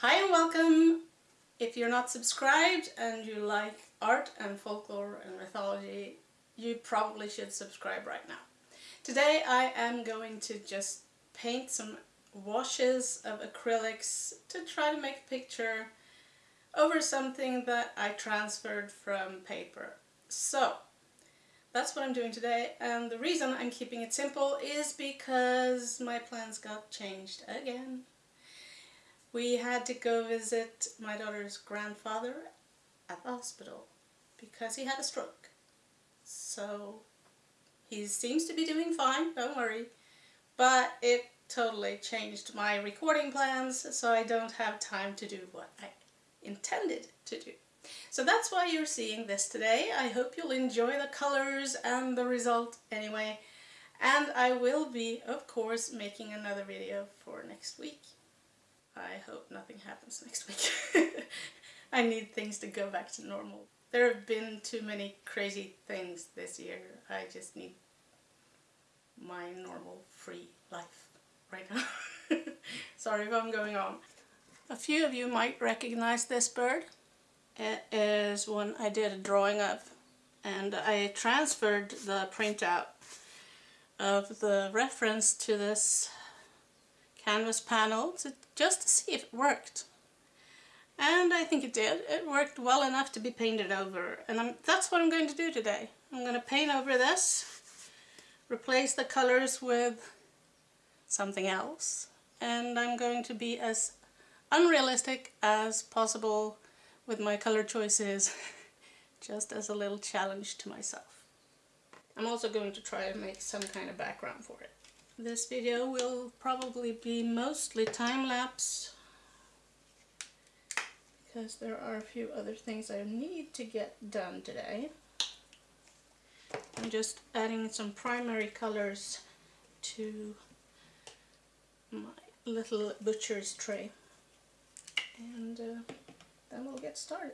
Hi and welcome! If you're not subscribed and you like art and folklore and mythology, you probably should subscribe right now. Today I am going to just paint some washes of acrylics to try to make a picture over something that I transferred from paper. So, that's what I'm doing today and the reason I'm keeping it simple is because my plans got changed again. We had to go visit my daughter's grandfather at the hospital because he had a stroke. So he seems to be doing fine, don't worry. But it totally changed my recording plans so I don't have time to do what I intended to do. So that's why you're seeing this today. I hope you'll enjoy the colors and the result anyway. And I will be, of course, making another video for next week. I hope nothing happens next week. I need things to go back to normal. There have been too many crazy things this year. I just need my normal free life right now. Sorry if I'm going on. A few of you might recognize this bird. It is one I did a drawing of and I transferred the printout of the reference to this canvas panel to, just to see if it worked. And I think it did. It worked well enough to be painted over. And I'm, that's what I'm going to do today. I'm going to paint over this, replace the colors with something else. And I'm going to be as unrealistic as possible with my color choices, just as a little challenge to myself. I'm also going to try to make some kind of background for it. This video will probably be mostly time-lapse because there are a few other things I need to get done today. I'm just adding some primary colors to my little butcher's tray and uh, then we'll get started.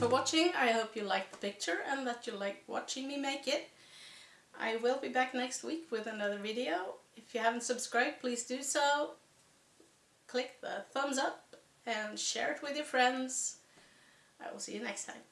For watching. I hope you liked the picture and that you like watching me make it. I will be back next week with another video. If you haven't subscribed, please do so. Click the thumbs up and share it with your friends. I will see you next time.